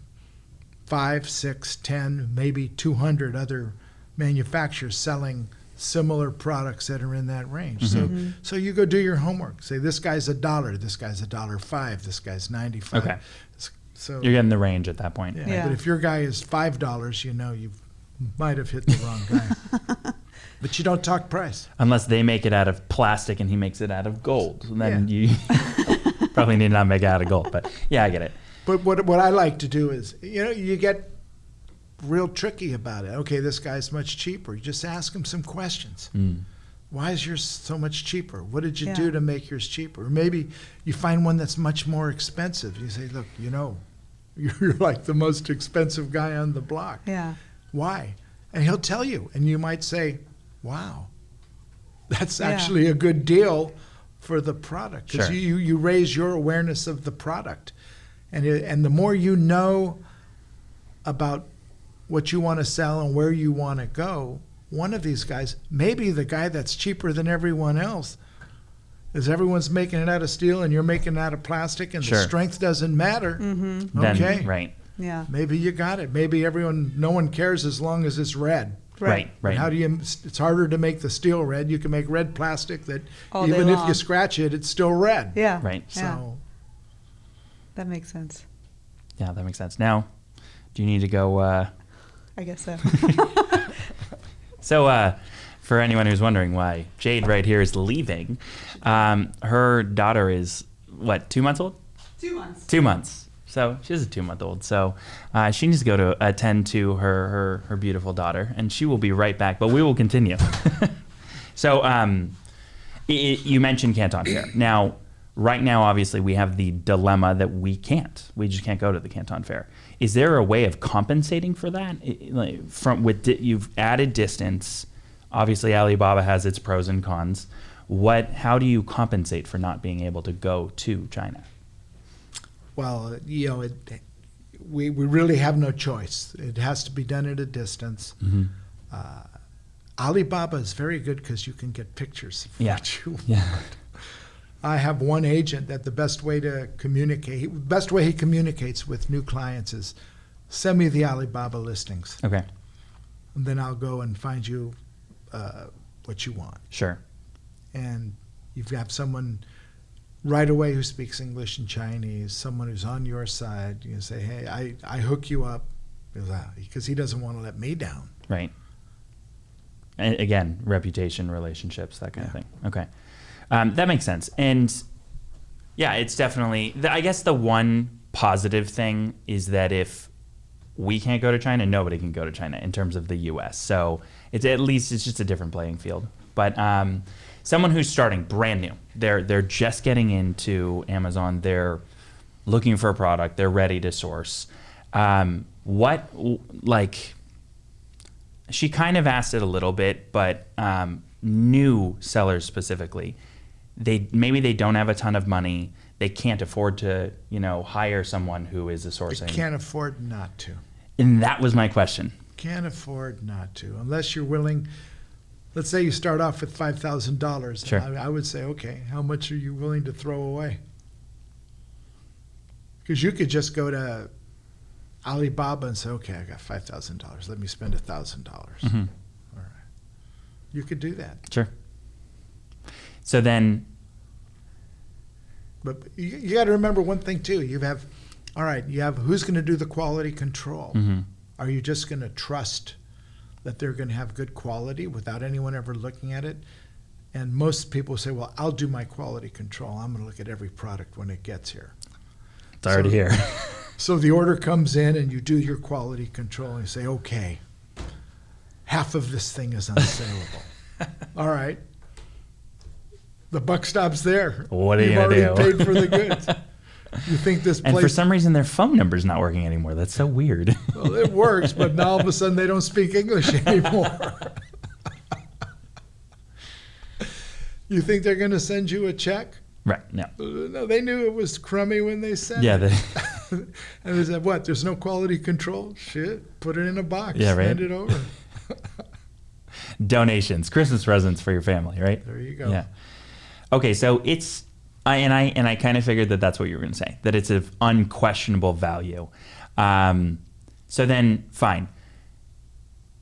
five, six, ten, maybe 200 other manufacturers selling similar products that are in that range. So, mm-hmm. Mm-hmm. so you go do your homework. Say this guy's a dollar, this guy's a dollar five, this guy's 95. Okay. So You're getting the range at that point. yeah. Yeah. But if your guy is five dollars, you know you might have hit the wrong guy. but you don't talk price. Unless they make it out of plastic and he makes it out of gold, And then Yeah. you probably need not make it out of gold. But yeah, I get it. But what what I like to do is, you know, you get real tricky about it. Okay, this guy's much cheaper. You just ask him some questions. Mm. Why is yours so much cheaper? What did you Yeah. do to make yours cheaper? Or maybe you find one that's much more expensive. You say, look, you know, you're like the most expensive guy on the block. yeah. Why? And he'll tell you, and you might say, "Wow, that's Yeah. actually a good deal for the product." Because Sure. you, you raise your awareness of the product, and it, and the more you know about what you want to sell and where you want to go, one of these guys, maybe the guy that's cheaper than everyone else, is everyone's making it out of steel and you're making it out of plastic, and Sure. the strength doesn't matter. Mm-hmm. Then, Okay. right. Yeah. Maybe you got it. Maybe everyone, no one cares as long as it's red. Right. But Right. How do you? It's harder to make the steel red. You can make red plastic that All even if you scratch it, it's still red. Yeah. Right. Yeah. So That makes sense. Yeah, that makes sense. Now, do you need to go? Uh, I guess so. so, uh, for anyone who's wondering why Jade right here is leaving, um, her daughter is what two months old? Two months. Two months. So she's a two month old. So uh, she needs to go to attend to her, her her beautiful daughter, and she will be right back. But we will continue. so um, i i you mentioned Canton Fair. Now, right now, obviously, we have the dilemma that we can't. We just can't go to the Canton Fair. Is there a way of compensating for that? Like, from with di- you've added distance. Obviously, Alibaba has its pros and cons. What? How do you compensate for not being able to go to China? well, you know, it, we we really have no choice. It has to be done at a distance. Mm-hmm. Uh, Alibaba is very good because you can get pictures of Yeah. what you Yeah. I have one agent that the best way to communicate, best way he communicates with new clients is send me the Alibaba listings, Okay. and then I'll go and find you uh, what you want. Sure. And you've got someone right away who speaks English and Chinese, someone who's on your side. You can say, hey, I, I hook you up because he doesn't want to let me down. Right. And again, reputation, relationships, that kind of thing. Okay. Um, that makes sense. And yeah, it's definitely, I guess the one positive thing is that if we can't go to China, nobody can go to China in terms of the US. So it's at least it's just a different playing field. But um, someone who's starting brand new, they're they're just getting into Amazon, they're looking for a product, they're ready to source. Um, what like she kind of asked it a little bit, but um, new sellers specifically, they maybe they don't have a ton of money. They can't afford to, you know, hire someone who is a sourcing. can't afford not to. And that was my question. Can't afford not to, unless you're willing. Let's say you start off with five thousand dollars. Sure. I, I would say, okay, how much are you willing to throw away? Because you could just go to Alibaba and say, okay, I got five thousand dollars. Let me spend a thousand dollars. Mhm. All right. You could do that, Sure. So then, but you, you got to remember one thing too. You have, all right, you have who's going to do the quality control. mhm. Are you just going to trust that they're going to have good quality without anyone ever looking at it? And most people say, well, I'll do my quality control. I'm going to look at every product when it gets here. it's already So- here. So the order comes in and you do your quality control and you say, okay, half of this thing is unsaleable. All right. The buck stops there. What are you You've gonna already do? paid for the goods. You think this place? and for some reason, their phone number's not working anymore. That's so weird. Well, it works, but now all of a sudden they don't speak English anymore. you think they're going to send you a check? right. No. Uh, No, they knew it was crummy when they sent it. Yeah. it. The, and they said, "What? There's no quality control? Shit! Put it in a box. Yeah, right. Send it over. donations, Christmas presents for your family, right? There you go. Yeah. Okay, so it's I and I and I kind of figured that that's what you were going to say. That it's of unquestionable value. Um, so then, fine.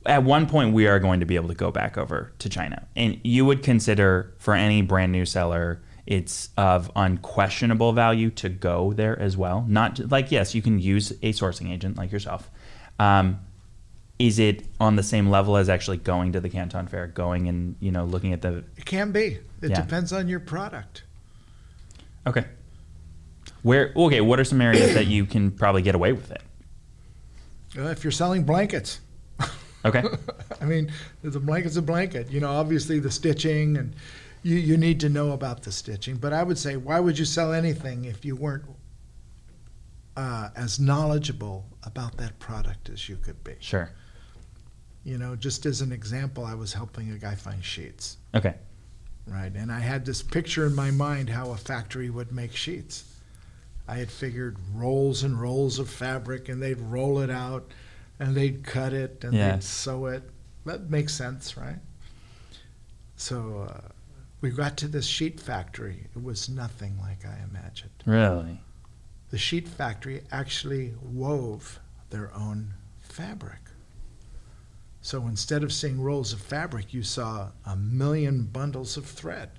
At one point, we are going to be able to go back over to China, and you would consider for any brand new seller, it's of unquestionable value to go there as well. Not like yes, you can use a sourcing agent like yourself. Um, is it on the same level as actually going to the Canton Fair, going and you know looking at the It can be. It Yeah. depends on your product. Okay. Where okay, what are some areas that you can probably get away with it? Uh, if you're selling blankets. Okay. I mean, the blanket's a blanket. You know, obviously the stitching and you, you need to know about the stitching. But I would say, why would you sell anything if you weren't uh, as knowledgeable about that product as you could be? Sure. You know, just as an example, I was helping a guy find sheets, Okay. Right? And I had this picture in my mind how a factory would make sheets. I had figured rolls and rolls of fabric, and they'd roll it out, and they'd cut it, and Yeah. they'd sew it. That makes sense, right? So uh, we got to this sheet factory. It was nothing like I imagined. Really? The sheet factory actually wove their own fabric. So instead of seeing rolls of fabric, you saw a million bundles of thread.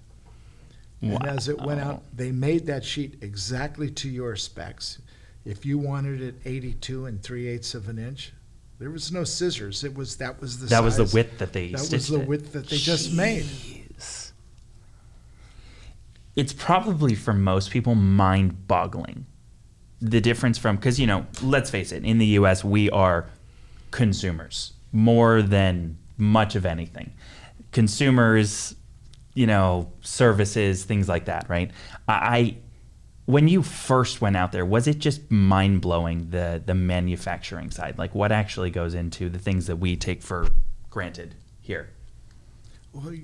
And as it went out, they made that sheet exactly to your specs. If you wanted it 82 and 3 eighths of an inch, there was no scissors. It was that was the That was the width that they That was the it. width that they just made. It's probably for most people mind-boggling. The difference from because you know, let's face it, in the U.S. we are consumers more than much of anything. Consumers, you know, services, things like that, right? I, when you first went out there, was it just mind blowing the the manufacturing side? Like what actually goes into the things that we take for granted here? Well,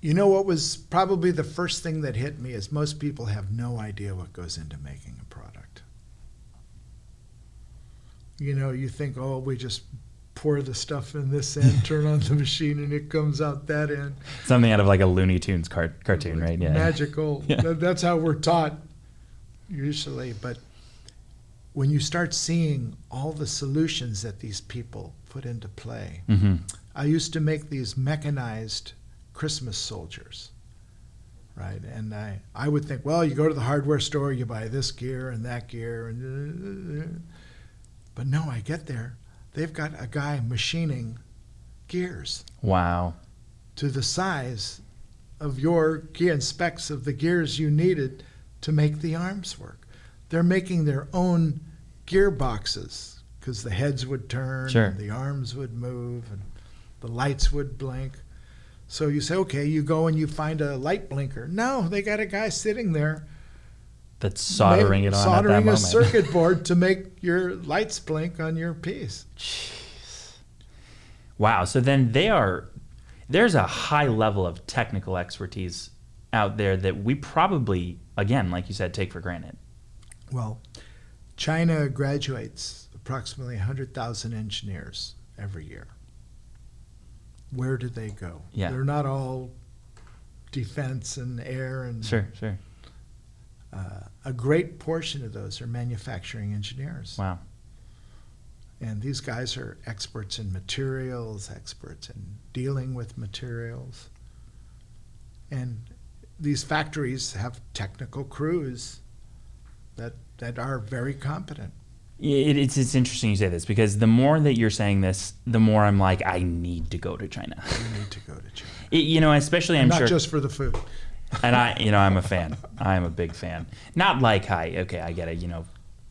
you know what was probably the first thing that hit me is most people have no idea what goes into making a product. You know, you think, oh, we just pour the stuff in this end, turn on the machine, and it comes out that end. Something out of like a Looney Tunes car- cartoon, right? Yeah. Magical. Yeah. That- That's how we're taught usually. But when you start seeing all the solutions that these people put into play, hmm I used to make these mechanized Christmas soldiers, right? And I, I would think, well, you go to the hardware store, you buy this gear and that gear, and uh, uh, uh, but no, I get there, they've got a guy machining gears Wow. to the size of your gear and specs of the gears you needed to make the arms work. They're making their own gearboxes because the heads would turn, Sure. and the arms would move, and the lights would blink. So you say, okay, you go and you find a light blinker. No, they got a guy sitting there That's soldering it on soldering at that moment. a circuit board to make your lights blink on your piece. Jeez. Wow. So then they are, there's a high level of technical expertise out there that we probably, again, like you said, take for granted. Well, China graduates approximately 100,000 engineers every year. Where do they go? Yeah. They're not all defense and air and Sure, sure. Uh, a great portion of those are manufacturing engineers. Wow. And these guys are experts in materials, experts in dealing with materials. And these factories have technical crews that, that are very competent. It, it's, it's interesting you say this because the more that you're saying this, the more I'm like, I need to go to China. You need to go to China. It- you know, especially I'm Not sure. just for the food. And I, you know, I'm a fan. I'm a big fan. Not like hi, okay, I get it. You know,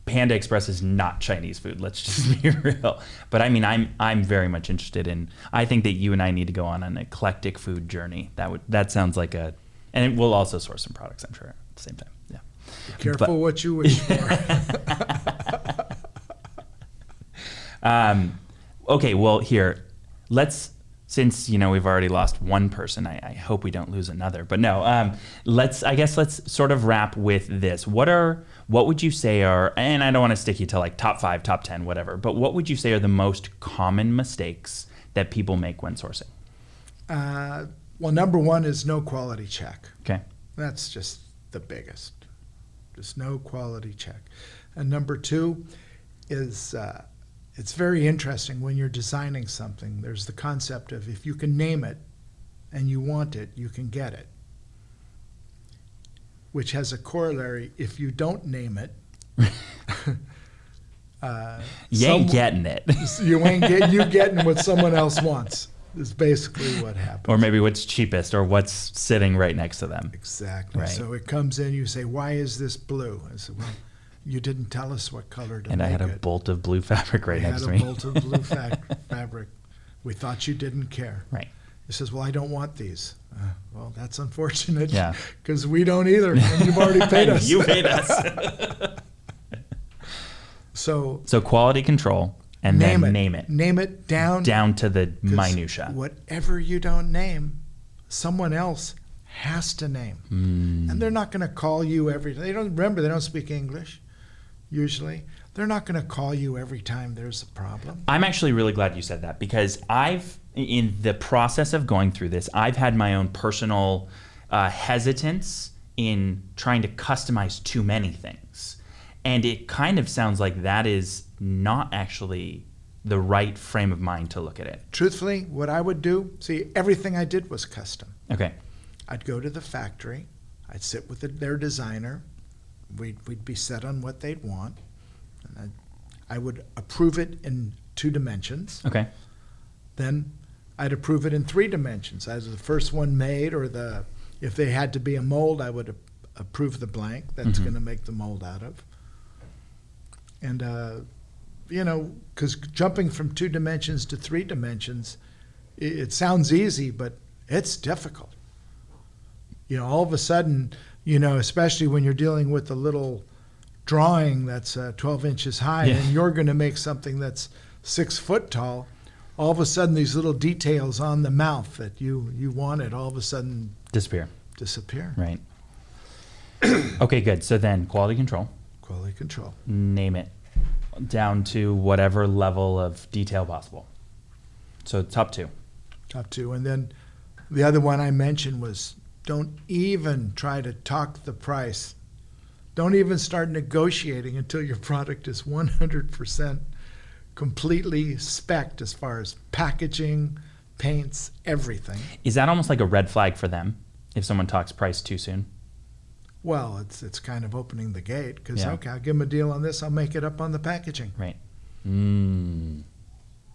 Panda Express is not Chinese food. Let's just be real. But I mean, I'm I'm very much interested in. I think that you and I need to go on an eclectic food journey. That would that sounds like a, and we'll also source some products. I'm sure at the same time. Yeah. Be careful But- what you wish for. Um, okay, well, here, let's, since, you know, we've already lost one person, I, I hope we don't lose another. But no, um, let's, I guess let's sort of wrap with this. What are, what would you say are, and I don't want to stick you to like top five, top 10, whatever, but what would you say are the most common mistakes that people make when sourcing? uh, well, number one is no quality check. Okay. That's just the biggest. Just no quality check. And number two is uh, it's very interesting when you're designing something. There's the concept of if you can name it and you want it, you can get it. Which has a corollary if you don't name it. uh, You ain't getting it. you ain't get you getting what someone else wants. Is basically what happens. or maybe what's cheapest or what's sitting right next to them. Exactly. Right. So it comes in, you say, why is this blue? I said, well, you didn't tell us what color to And I had a it. bolt of blue fabric right I next had to a bolt of blue fa- fabric. We thought you didn't care. Right. He says, well, I don't want these. Uh, well, that's unfortunate. Yeah. Because we don't either, and you've already paid us. you paid us. so so quality control and name then it. name it. Name it down. down to the minutia. Whatever you don't name, someone else has to name. Mm. And they're not going to call you every. They don't remember. They don't speak English. Usually, they're not going to call you every time there's a problem. I'm actually really glad you said that because I've, in the process of going through this, I've had my own personal uh, hesitance in trying to customize too many things. And it kind of sounds like that is not actually the right frame of mind to look at it. Truthfully, what I would do, see, everything I did was custom. Okay. I'd go to the factory. I'd sit with the, their designer. We'd, we'd be set on what they'd want. And I'd, I would approve it in two dimensions. Okay. then I'd approve it in three dimensions. Either the first one made, or the if they had to be a mold, I would approve the blank that's Mhm. going to make the mold out of. And uh, you know, because jumping from two dimensions to three dimensions, it, it sounds easy, but it's difficult. You know, all of a sudden, you know, especially when you're dealing with a little drawing that's uh, 12 inches high, Yeah. and you're going to make something that's six foot tall all of a sudden these little details on the mouth that you you wanted all of a sudden Disappear. disappear. Right. okay, good. So then quality control, Quality control. name it down to whatever level of detail possible. So top two. Top two. And then the other one I mentioned was don't even try to talk the price. Don't even start negotiating until your product is 100% completely spec'd as far as packaging, paints, everything. Is that almost like a red flag for them if someone talks price too soon? Well, it's it's kind of opening the gate because Yeah. okay, I'll give them a deal on this. I'll make it up on the packaging. Right. Mm.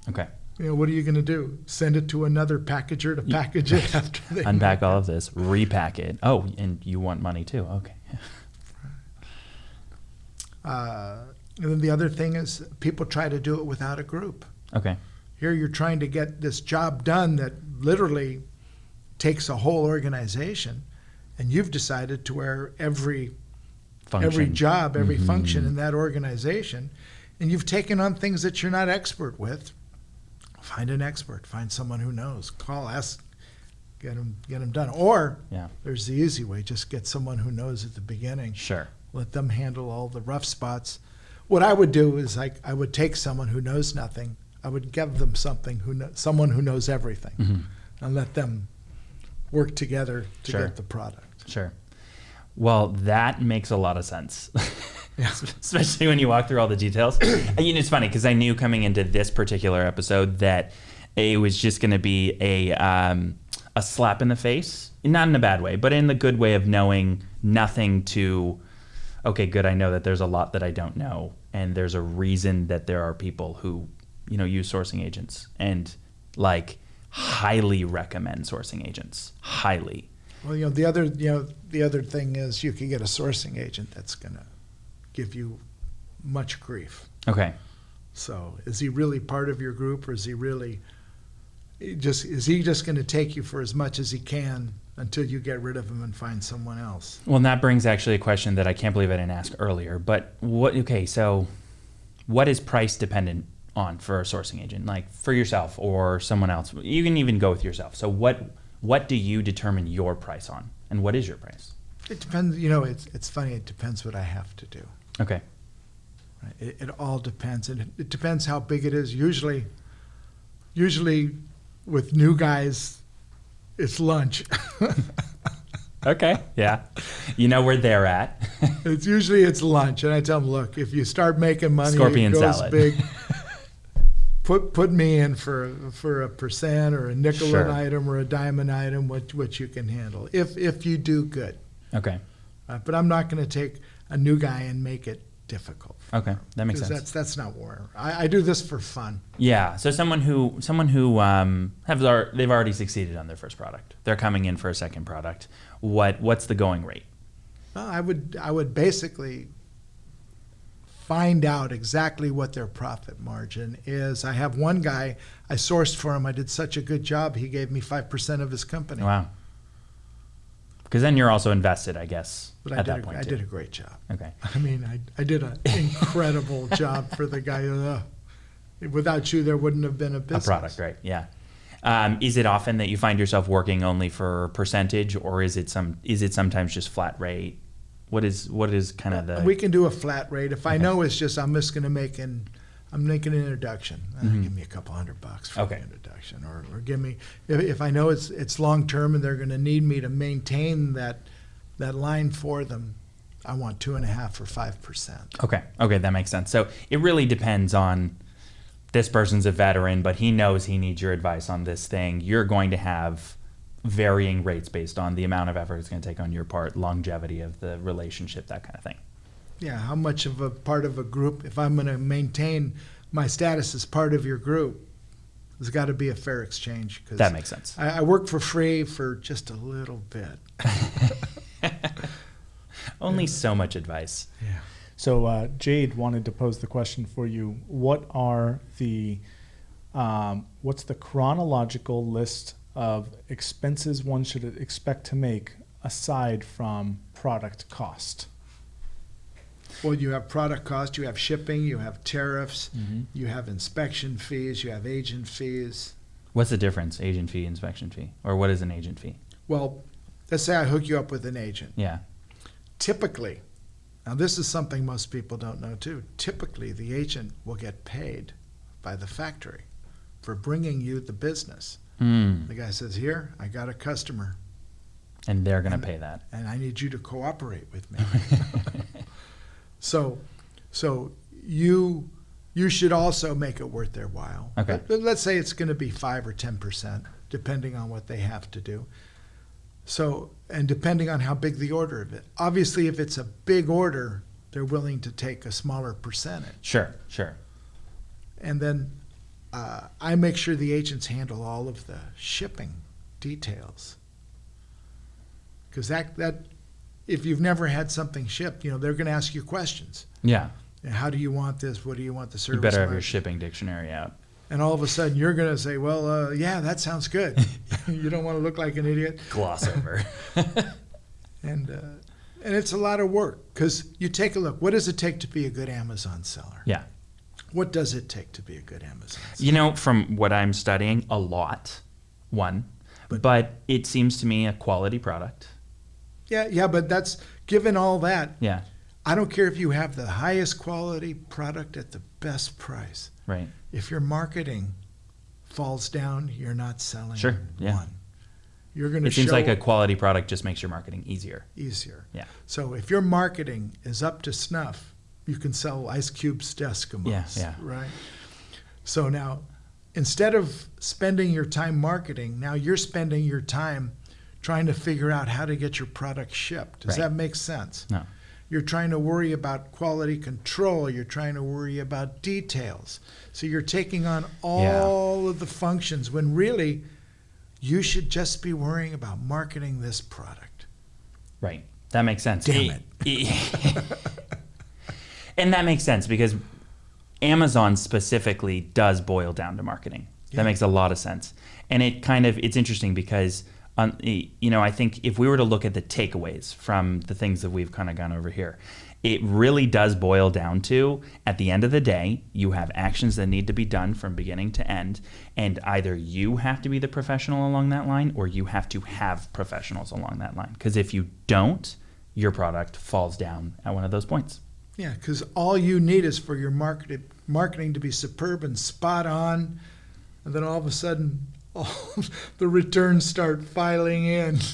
Okay. You know, what are you going to do? Send it to another packager to package it after they Unpack all of this, repack it. Oh, and you want money too. Okay. Uh, and then the other thing is people try to do it without a group. Okay. Here you're trying to get this job done that literally takes a whole organization, and you've decided to where every Function. every job, every Mhm. function in that organization, and you've taken on things that you're not expert with. Find an expert, find someone who knows. Call, ask, get them, get them done. Or Yeah. there's the easy way: just get someone who knows at the beginning. Sure. Let them handle all the rough spots. What I would do is I, I would take someone who knows nothing. I would give them something who kno- someone who knows everything, Mhm. and let them work together to Sure. get the product. Sure. Well, that makes a lot of sense. Especially when you walk through all the details. And, you know, it's funny because I knew coming into this particular episode that it was just going to be a um, a slap in the face, not in a bad way, but in the good way of knowing nothing to. Okay, good. I know that there's a lot that I don't know, and there's a reason that there are people who, you know, use sourcing agents and like highly recommend sourcing agents. Highly. Well, you know, the other, you know, the other thing is you can get a sourcing agent that's going to give you much grief. Okay. So, is he really part of your group, or is he really just is he just going to take you for as much as he can until you get rid of him and find someone else? Well, and that brings actually a question that I can't believe I didn't ask earlier. But what? Okay, so what is price dependent on for a sourcing agent, like for yourself or someone else? You can even go with yourself. So what? What do you determine your price on, and what is your price? It depends. You know, it's it's funny. It depends what I have to do. Okay. Right? It, it all depends, and it, it depends how big it is. Usually, usually with new guys, it's lunch. Okay. Yeah. You know where they're at. it's usually it's lunch, and I tell them, look, if you start making money, Scorpion it goes salad. big. Put put me in for for a percent or a nickel Sure. an item or a diamond item, what what you can handle. If if you do good, okay. uh, but I'm not going to take a new guy and make it difficult. Okay. That makes sense. That's that's not war. I, I do this for fun. Yeah. So someone who someone who um, have they've already succeeded on their first product. They're coming in for a second product. What What's the going rate? Well, I would I would basically find out exactly what their profit margin is. I have one guy I sourced for him. I did such a good job. He gave me five percent of his company. Wow. Because then you're also invested, I guess, But I at did that a, point. I too. did a great job. Okay. I mean, I, I did an incredible job for the guy. Uh, without you, there wouldn't have been a A product, right? Yeah. Um, is it often that you find yourself working only for percentage, or is it some? Is it sometimes just flat rate? What is what is kind of the? We can do a flat rate. If I know it's just I'm just going to make an I'm making an introduction. Uh, Mhm. Give me a couple hundred bucks for Okay. the introduction, or, or give me if, if I know it's it's long term and they're going to need me to maintain that that line for them. I want two and a half or five percent. Okay. Okay, that makes sense. So it really depends on this person's a veteran, but he knows he needs your advice on this thing. You're going to have varying rates based on the amount of effort it's going to take on your part, longevity of the relationship, that kind of thing. Yeah, how much of a part of a group? If I'm going to maintain my status as part of your group, there's got to be a fair exchange. Cause That makes sense. I, I work for free for just a little bit. Only so much advice. Yeah. So uh, Jade wanted to pose the question for you: What are the um, what's the chronological list of expenses one should expect to make aside from product cost? Well, you have product cost, you have shipping, you have tariffs, Mm-hmm. you have inspection fees, you have agent fees. What's the difference? Agent fee, inspection fee, or what is an agent fee? Well, let's say I hook you up with an agent. Yeah. Typically, now this is something most people don't know too. Typically, the agent will get paid by the factory for bringing you the business. Mm. The guy says, "Here, I got a customer, And they're going to pay that. and I need you to cooperate with me." so, so you you should also make it worth their while. Okay. But let's say it's going to be five or ten percent, depending on what they have to do. So, and depending on how big the order of it. Obviously, if it's a big order, they're willing to take a smaller percentage. Sure, sure. And then uh, I make sure the agents handle all of the shipping details. Because that, that, if you've never had something shipped, you know, they're going to ask you questions. Yeah. How do you want this? What do you want the service? You better have your shipping dictionary out. And all of a sudden, you're going to say, "Well, uh, yeah, that sounds good." you don't want to look like an idiot, Gloss over. and uh, and it's a lot of work because you take a look. What does it take to be a good Amazon seller? yeah. What does it take to be a good Amazon? seller? You know, from what I'm studying, a lot. One, But- but, it seems to me a quality product. Yeah, yeah, but that's given all that. Yeah, I don't care if you have the highest quality product at the best price. right. If your marketing falls down, you're not selling Sure, yeah. one. You're going to It seems like a quality product just makes your marketing easier. easier. Yeah. So if your marketing is up to snuff, you can sell Ice Cube's Eskimos. Yeah, yeah. Right. So now, instead of spending your time marketing, now you're spending your time trying to figure out how to get your product shipped. Does Right. that make sense? No. You're trying to worry about quality control. You're trying to worry about details. So you're taking on all of the functions when really you should just be worrying about marketing this product. Right. That makes sense. Damn it. and that makes sense because Amazon specifically does boil down to marketing. Yeah. That makes a lot of sense. And it kind of it's interesting because um, you know, I think if we were to look at the takeaways from the things that we've kind of gone over here, it really does boil down to at the end of the day, you have actions that need to be done from beginning to end. And either you have to be the professional along that line or you have to have professionals along that line. Because if you don't, your product falls down at one of those points. Yeah, because all you need is for your market, marketing to be superb and spot on, and then all of a sudden, all the returns start filing in.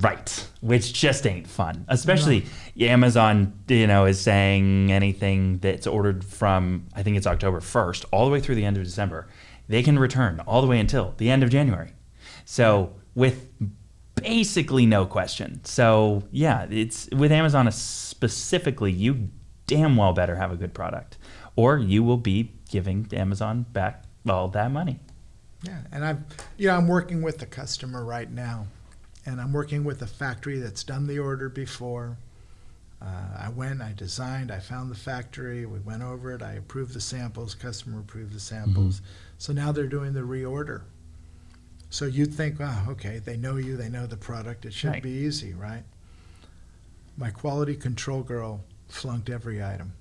Right, which just ain't fun. Especially Amazon, you know, is saying anything that's ordered from I think it's October 1st all the way through the end of December, they can return all the way until the end of January. So, with basically no question. So, yeah, it's with Amazon specifically, you damn well better have a good product or you will be giving Amazon back all that money. Yeah, and I'm, you know, I'm working with the customer right now, and I'm working with a factory that's done the order before. Uh, I went, I designed, I found the factory, we went over it, I approved the samples, customer approved the samples. So now they're doing the reorder. So you'd think, wow, okay, they know you, they know the product, it should Right. be easy, right? My quality control girl flunked every item.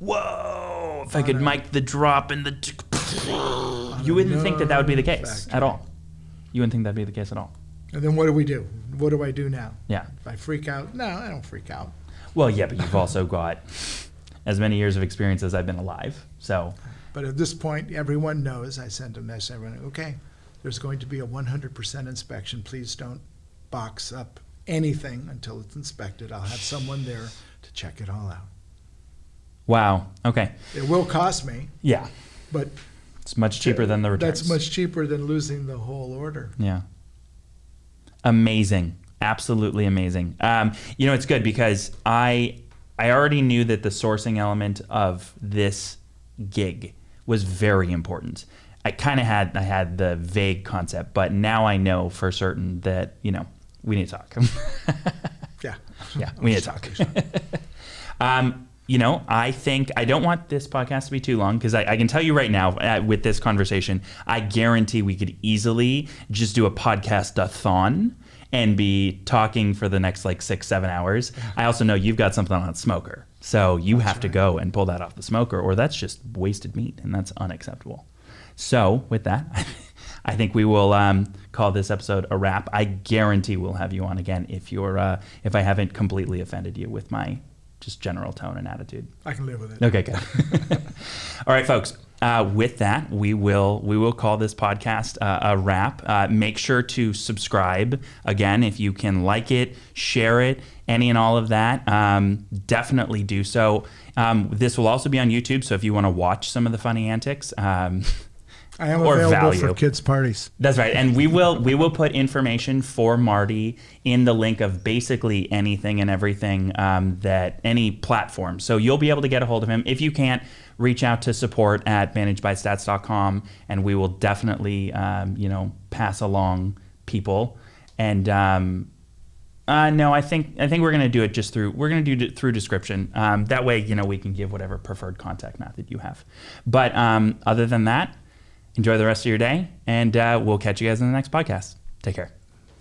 Whoa! If I could mic the drop and the. You wouldn't think that that would be the case at all. You wouldn't think that'd be the case at all. And then what do we do? What do I do now? Yeah. If I freak out? No, I don't freak out. Well, yeah, but you've also got as many years of experience as I've been alive. So, But at this point, everyone knows, I sent a message, everyone, okay, there's going to be a one hundred percent inspection, please don't box up anything until it's inspected, I'll have someone there to check it all out. Wow. Okay. It will cost me, Yeah. but. It's much cheaper than the returns. That's much cheaper than losing the whole order. Yeah. Amazing. Absolutely amazing. Um, you know, it's good because I I already knew that the sourcing element of this gig was very important. I kind of had I had the vague concept, but now I know for certain that you know we need to talk. Yeah. yeah, we need to talk. um, you know, I think I don't want this podcast to be too long because I, I can tell you right now uh, with this conversation, I guarantee we could easily just do a podcast a thon and be talking for the next like six, seven hours. I also know you've got something on smoker. So you have to go and pull that off the smoker or that's just wasted meat and that's unacceptable. So with that, I think we will um, call this episode a wrap. I guarantee we'll have you on again if you're uh, if I haven't completely offended you with my just general tone and attitude. I can live with it. Okay, good. All right, folks. Uh, with that, we will we will call this podcast uh, a wrap. Uh, make sure to subscribe again if you can like it, share it, any and all of that. Um, definitely do so. Um, this will also be on YouTube, so if you want to watch some of the funny antics. Um, I am or available value. for kids' parties. That's right, and we will we will put information for Marty in the link of basically anything and everything um, that any platform. So you'll be able to get a hold of him. If you can't, reach out to support at managedbystats.com, and we will definitely um, you know pass along people. And um, uh, no, I think I think we're gonna do it just through we're gonna do it through description. Um, that way, you know, we can give whatever preferred contact method you have. But um, other than that, enjoy the rest of your day, and uh, we'll catch you guys in the next podcast. Take care.